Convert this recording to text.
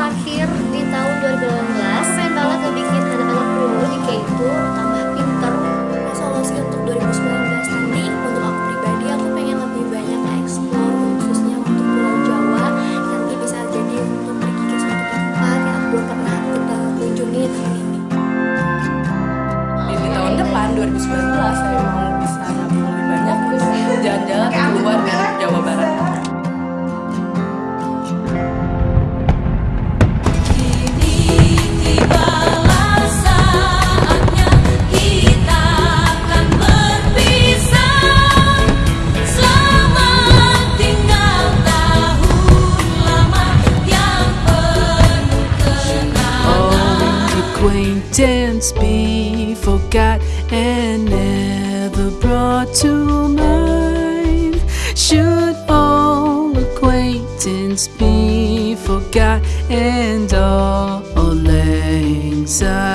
terakhir di tahun 2018 pengen banget ngebikin anak-anak dulu di K2 tambah pinter. Resolusi untuk 2019 nanti untuk aku pribadi aku pengen lebih banyak explore khususnya untuk Pulau Jawa. Nanti bisa jadi untuk pergi ke suatu tempat yang aku belum pernah kita kunjungi tahun ini. Di tahun depan 2019 saya mau dance be forgot and never brought to mind? Should all acquaintance be forgot and all, all anxiety?